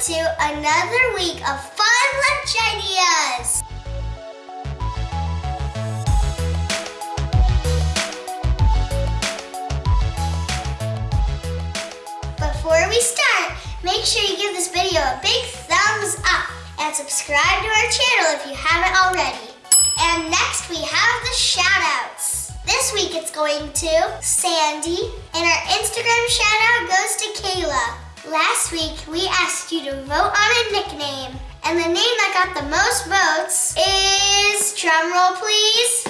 to another week of fun lunch ideas. Before we start, make sure you give this video a big thumbs up and subscribe to our channel if you haven't already. And next we have the shout outs. This week it's going to Sandy, and our Instagram shout out goes to Kayla. Last week we asked you to vote on a nickname, and the name that got the most votes is, drumroll please,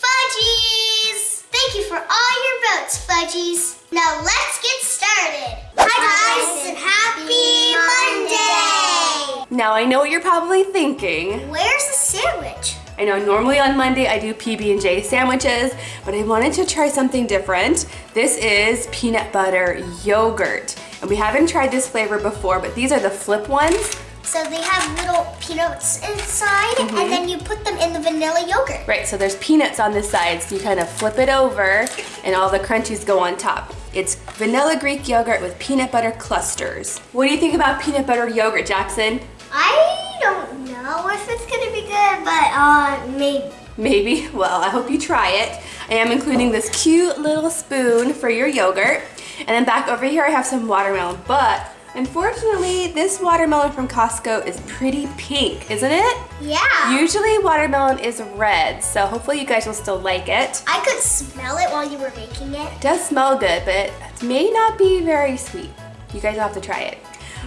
Fudgies! Thank you for all your votes, Fudgies. Now let's get started. Hi guys, and happy Monday! Now I know what you're probably thinking. Where's the sandwich? I know normally on Monday I do PB&J sandwiches, but I wanted to try something different. This is peanut butter yogurt. And we haven't tried this flavor before, but these are the flip ones. So they have little peanuts inside, and then you put them in the vanilla yogurt. Right, so there's peanuts on the side, so you kind of flip it over and all the crunchies go on top. It's vanilla Greek yogurt with peanut butter clusters. What do you think about peanut butter yogurt, Jackson? I don't know if it's gonna be good, but uh, maybe. Maybe. Well, I hope you try it. I am including this cute little spoon for your yogurt. And then back over here, I have some watermelon, but unfortunately, this watermelon from Costco is pretty pink, isn't it? Yeah. Usually watermelon is red, so hopefully you guys will still like it. I could smell it while you were making it. It does smell good, but it may not be very sweet. You guys will have to try it.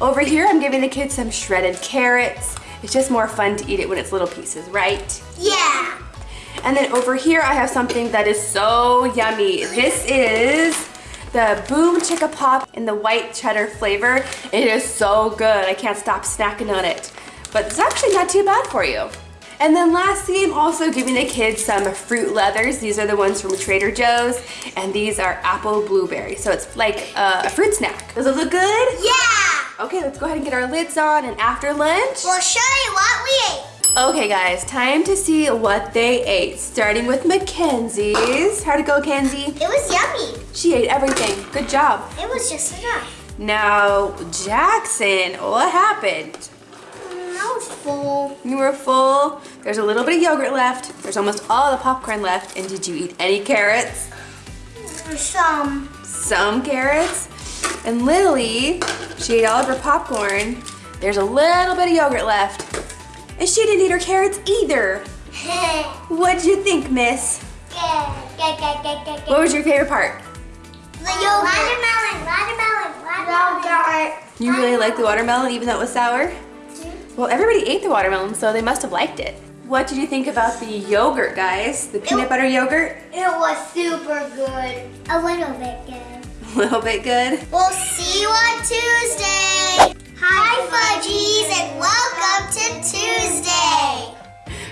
Over here, I'm giving the kids some shredded carrots. It's just more fun to eat it when it's little pieces, right? Yeah. And then over here, I have something that is so yummy. This is the Boom Chicka Pop in the white cheddar flavor. It is so good. I can't stop snacking on it. But it's actually not too bad for you. And then lastly, I'm also giving the kids some fruit leathers. These are the ones from Trader Joe's, and these are apple blueberry. So it's like a fruit snack. Does it look good? Yeah. Okay, let's go ahead and get our lids on, and after lunch, We'll show you what. Okay guys, time to see what they ate. Starting with Mackenzie's. How'd it go, Kenzie? It was yummy. She ate everything. Good job. It was just enough. Now, Jackson, what happened? Mm, I was full. You were full. There's a little bit of yogurt left. There's almost all the popcorn left. And did you eat any carrots? Some. Some carrots. And Lily, she ate all of her popcorn. There's a little bit of yogurt left. And she didn't eat her carrots either. What did you think, miss? What was your favorite part? The yogurt. Watermelon, watermelon, watermelon. You really liked the watermelon even though it was sour? Mm-hmm. Well, everybody ate the watermelon, so they must have liked it. What did you think about the yogurt, guys? The peanut butter yogurt? It was super good. A little bit good. A little bit good. We'll see you on Tuesday. Hi, Fudgies, and welcome to Tuesday.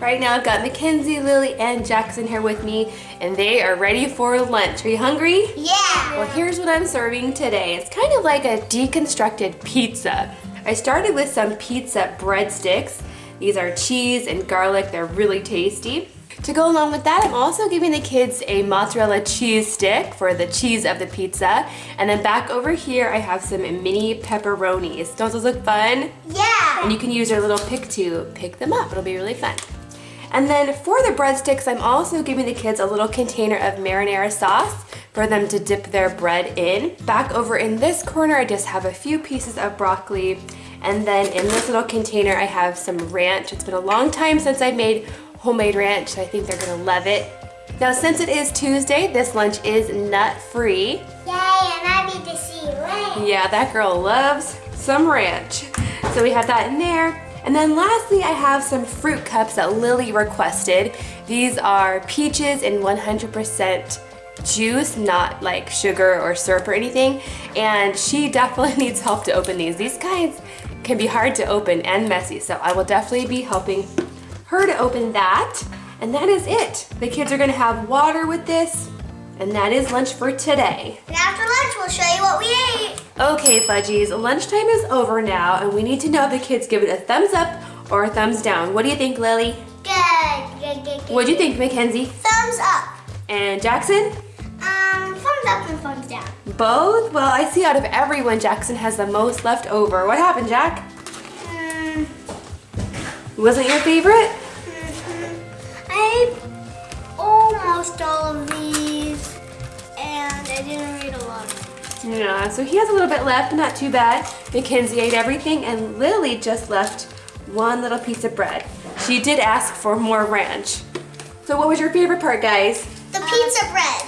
Right now, I've got Mackenzie, Lily, and Jackson here with me, and they are ready for lunch. Are you hungry? Yeah. Well, here's what I'm serving today. It's kind of like a deconstructed pizza. I started with some pizza breadsticks. These are cheese and garlic. They're really tasty. To go along with that, I'm also giving the kids a mozzarella cheese stick for the cheese of the pizza. And then back over here, I have some mini pepperonis. Don't those look fun? Yeah. And you can use your little pick to pick them up. It'll be really fun. And then for the breadsticks, I'm also giving the kids a little container of marinara sauce for them to dip their bread in. Back over in this corner, I just have a few pieces of broccoli. And then in this little container, I have some ranch. It's been a long time since I made homemade ranch, so I think they're gonna love it. Now, since it is Tuesday, this lunch is nut-free. Yay, and I need to see ranch. Yeah, that girl loves some ranch. So we have that in there. And then lastly, I have some fruit cups that Lily requested. These are peaches in 100% juice, not like sugar or syrup or anything. And she definitely needs help to open these. These kinds can be hard to open and messy, so I will definitely be helping her to open that. And that is it. The kids are gonna have water with this, and that is lunch for today. And after lunch, we'll show you what we ate. Okay, Fudgies, lunchtime is over now, and we need to know if the kids give it a thumbs up or a thumbs down. What do you think, Lily? Good, good, good, good. What do you think, Mackenzie? Thumbs up. And Jackson? Um, thumbs up and thumbs down. Both? Well, I see out of everyone, Jackson has the most left over. What happened, Jack? Mm, Wasn't your favorite? Almost all of these, and I didn't read a lot. Yeah, so he has a little bit left, not too bad. Mackenzie ate everything, and Lily just left one little piece of bread. She did ask for more ranch. So what was your favorite part, guys? The pizza bread.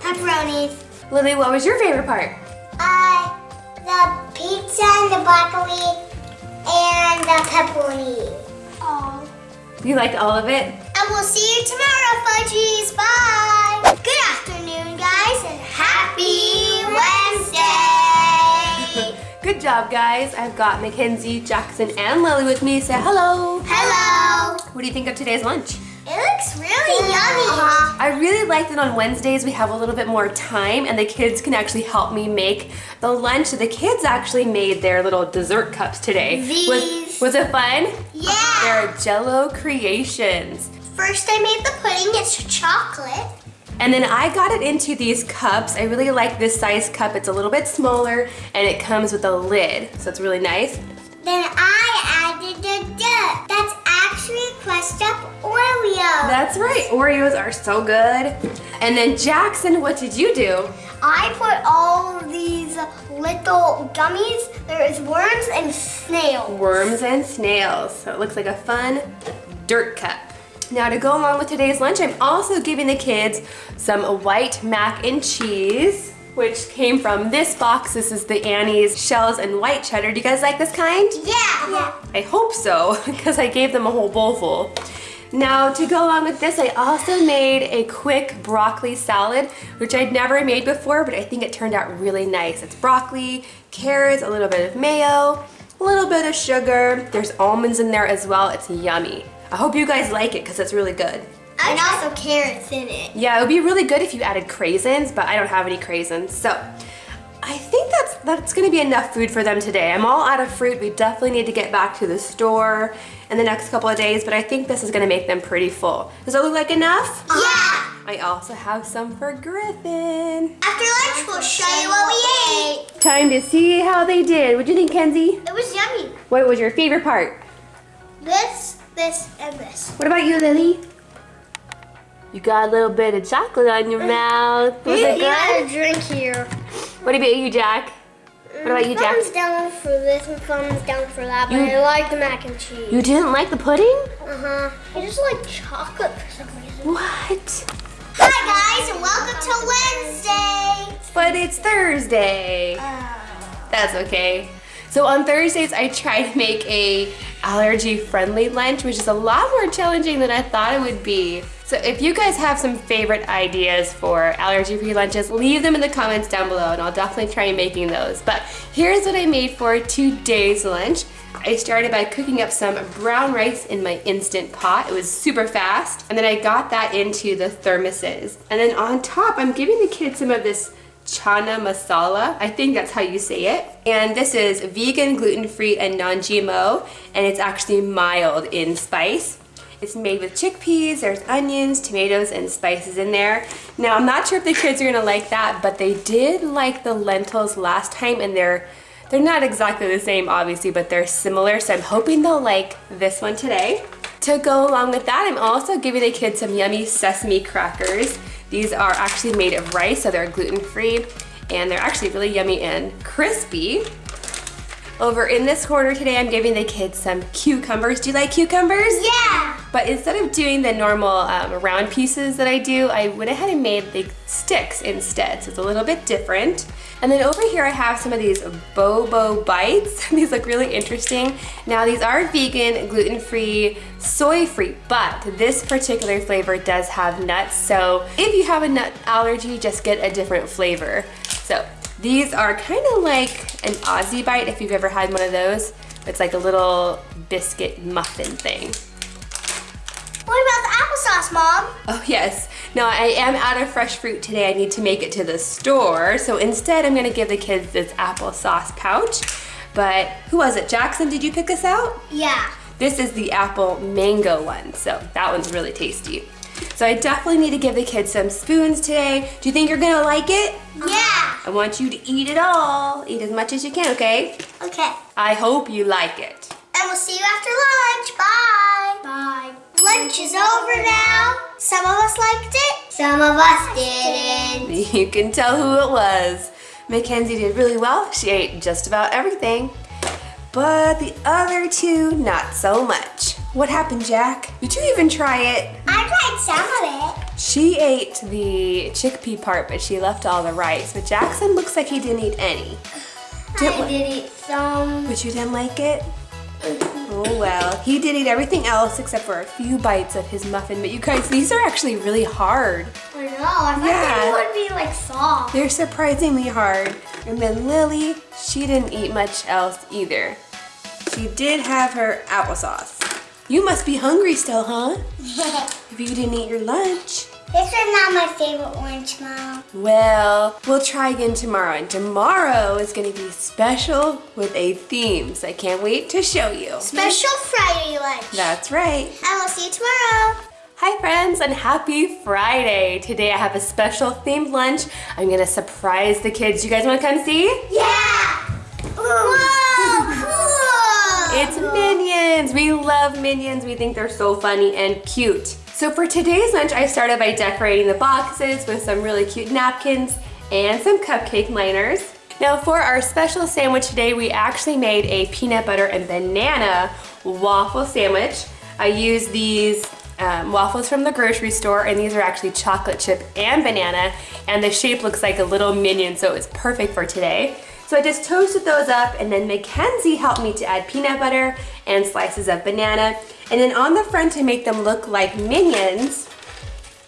Pepperonis. Lily, what was your favorite part? Uh, the pizza and the broccoli and the pepperoni. Oh. You liked all of it? And we'll see you tomorrow, Fudgies. Bye. Good afternoon, guys, and happy Wednesday. Good job, guys. I've got Mackenzie, Jackson, and Lily with me. Say hello. Hello. What do you think of today's lunch? It looks really yummy. I really like that on Wednesdays we have a little bit more time and the kids can actually help me make the lunch. The kids actually made their little dessert cups today. Was, These. was it fun? Yeah. They're Jello creations. First, I made the pudding. It's chocolate. And then I got it into these cups. I really like this size cup. It's a little bit smaller and it comes with a lid. So it's really nice. Then I added the dirt. That's actually crushed up Oreos. That's right, Oreos are so good. And then Jackson, what did you do? I put all these little gummies. There is worms and snails. Worms and snails. So it looks like a fun dirt cup. Now to go along with today's lunch, I'm also giving the kids some white mac and cheese, which came from this box. This is the Annie's shells and white cheddar. Do you guys like this kind? Yeah. Yeah. I hope so, because I gave them a whole bowl full. Now to go along with this, I also made a quick broccoli salad, which I'd never made before, but I think it turned out really nice. It's broccoli, carrots, a little bit of mayo, a little bit of sugar. There's almonds in there as well. It's yummy. I hope you guys like it because it's really good. And also carrots in it. Yeah, it would be really good if you added craisins, but I don't have any craisins. So I think that's that's gonna be enough food for them today. I'm all out of fruit. We definitely need to get back to the store in the next couple of days, but I think this is gonna make them pretty full. Does that look like enough? Yeah. I also have some for Griffin. After lunch, we'll show you what we ate. Time to see how they did. What do you think, Kenzie? It was yummy. What was your favorite part? This, this, and this. What about you, Lily? You got a little bit of chocolate on your mouth. Was it good? a drink here. What about you, Jack? What about you, Jack? Thumbs down for this and thumbs down for that, but You- I like the mac and cheese. You didn't like the pudding? Uh-huh. I just like chocolate for some reason. What? Hi guys and welcome to Wednesday. But it's Thursday. That's okay. So on Thursdays, I try to make a allergy-friendly lunch, which is a lot more challenging than I thought it would be. So if you guys have some favorite ideas for allergy-free lunches, leave them in the comments down below and I'll definitely try making those. But here's what I made for today's lunch. I started by cooking up some brown rice in my Instant Pot. It was super fast. And then I got that into the thermoses. And then on top, I'm giving the kids some of this chana masala. I think that's how you say it. And this is vegan, gluten-free, and non-GMO. And it's actually mild in spice. It's made with chickpeas, there's onions, tomatoes, and spices in there. Now, I'm not sure if the kids are gonna like that, but they did like the lentils last time, and they're they're not exactly the same, obviously, but they're similar, so I'm hoping they'll like this one today. To go along with that, I'm also giving the kids some yummy sesame crackers. These are actually made of rice, so they're gluten-free, and they're actually really yummy and crispy. Over in this corner today, I'm giving the kids some cucumbers. Do you like cucumbers? Yeah. But instead of doing the normal um, round pieces that I do, I went ahead and made the sticks instead. So it's a little bit different. And then over here I have some of these Bobo Bites. these look really interesting. Now these are vegan, gluten-free, soy-free, but this particular flavor does have nuts. So if you have a nut allergy, just get a different flavor. So these are kind of like an Aussie Bite if you've ever had one of those. It's like a little biscuit muffin thing. What about the applesauce, Mom? Oh yes. Now I am out of fresh fruit today. I need to make it to the store. So instead I'm gonna give the kids this applesauce pouch. But who was it? Jackson, did you pick this out? Yeah. This is the apple mango one. So that one's really tasty. So I definitely need to give the kids some spoons today. Do you think you're gonna like it? Yeah. I want you to eat it all. Eat as much as you can, okay? Okay. I hope you like it. And we'll see you after lunch. Bye. Bye. Lunch is over now. Some of us liked it. Some of us didn't. You can tell who it was. Mackenzie did really well. She ate just about everything. But the other two, not so much. What happened, Jack? Did you even try it? I tried some of it. She ate the chickpea part, but she left all the rice. But Jackson looks like he didn't eat any. Did- I did eat some. But you didn't like it? Oh well. He did eat everything else except for a few bites of his muffin. But you guys, these are actually really hard. I know. I thought Yeah. they would be like soft. They're surprisingly hard. And then Lily, she didn't eat much else either. She did have her applesauce. You must be hungry still, huh? If you didn't eat your lunch. This is not my favorite lunch, Mom. Well, we'll try again tomorrow. And tomorrow is going to be special with a theme. So I can't wait to show you. Special Friday lunch. That's right. And we'll see you tomorrow. Hi friends and happy Friday. Today I have a special themed lunch. I'm gonna surprise the kids. You guys wanna come see? Yeah. Whoa, cool. It's Minions. We love Minions. We think they're so funny and cute. So for today's lunch, I started by decorating the boxes with some really cute napkins and some cupcake liners. Now for our special sandwich today, we actually made a peanut butter and banana waffle sandwich. I used these um, waffles from the grocery store and these are actually chocolate chip and banana and the shape looks like a little minion so it's perfect for today. So I just toasted those up and then Mackenzie helped me to add peanut butter and slices of banana. And then on the front to make them look like minions,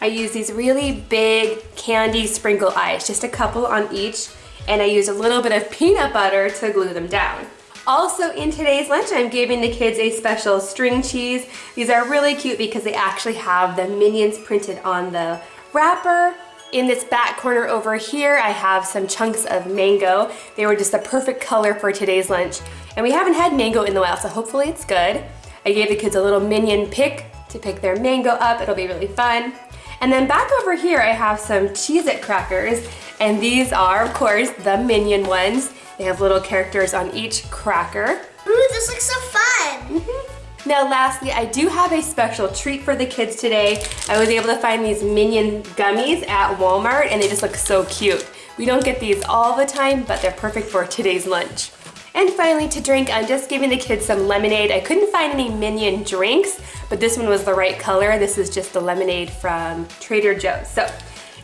I use these really big candy sprinkle eyes, just a couple on each. And I use a little bit of peanut butter to glue them down. Also in today's lunch, I'm giving the kids a special string cheese. These are really cute because they actually have the minions printed on the wrapper. In this back corner over here, I have some chunks of mango. They were just the perfect color for today's lunch. And we haven't had mango in a while, so hopefully it's good. I gave the kids a little minion pick to pick their mango up. It'll be really fun. And then back over here, I have some Cheez-It crackers. And these are, of course, the minion ones. They have little characters on each cracker. Ooh, this looks so fun. Mm-hmm. Now lastly, I do have a special treat for the kids today. I was able to find these Minion gummies at Walmart and they just look so cute. We don't get these all the time, but they're perfect for today's lunch. And finally to drink, I'm just giving the kids some lemonade. I couldn't find any Minion drinks, but this one was the right color. This is just the lemonade from Trader Joe's. So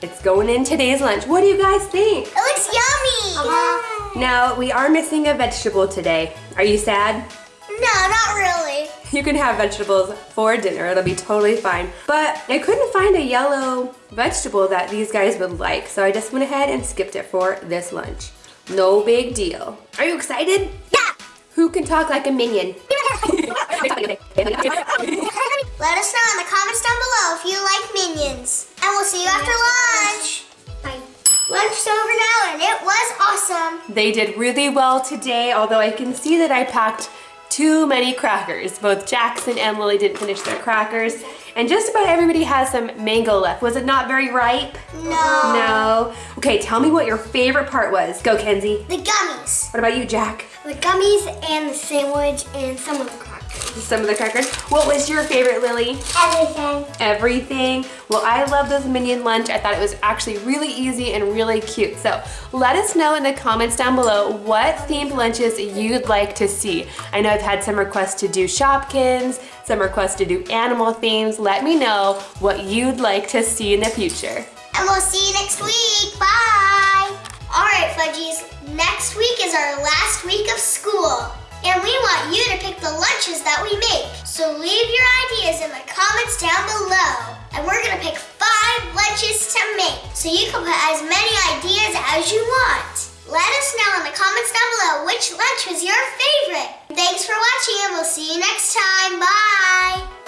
it's going in today's lunch. What do you guys think? It looks yummy. Uh-huh. Now, we are missing a vegetable today. Are you sad? No, not really. You can have vegetables for dinner, it'll be totally fine. But I couldn't find a yellow vegetable that these guys would like, so I just went ahead and skipped it for this lunch. No big deal. Are you excited? Yeah. Who can talk like a minion? Let us know in the comments down below if you like minions. And we'll see you after lunch. Bye. Lunch's over now and it was awesome. They did really well today, although I can see that I packed too many crackers. Both Jackson and Lily didn't finish their crackers. And just about everybody has some mango left. Was it not very ripe? No. No. Okay, tell me what your favorite part was. Go, Kenzie. The gummies. What about you, Jack? The gummies and the sandwich and some of the. Some of the crackers. What was your favorite, Lily? Everything. Everything. Well, I love this minion lunch. I thought it was actually really easy and really cute. So let us know in the comments down below what themed lunches you'd like to see. I know I've had some requests to do Shopkins, some requests to do animal themes. Let me know what you'd like to see in the future. And we'll see you next week. Bye. All right, Fudgies. Next week is our last week of school. And we want you to pick the lunches that we make. So leave your ideas in the comments down below. And we're gonna pick five lunches to make. So you can put as many ideas as you want. Let us know in the comments down below which lunch was your favorite. Thanks for watching and we'll see you next time. Bye.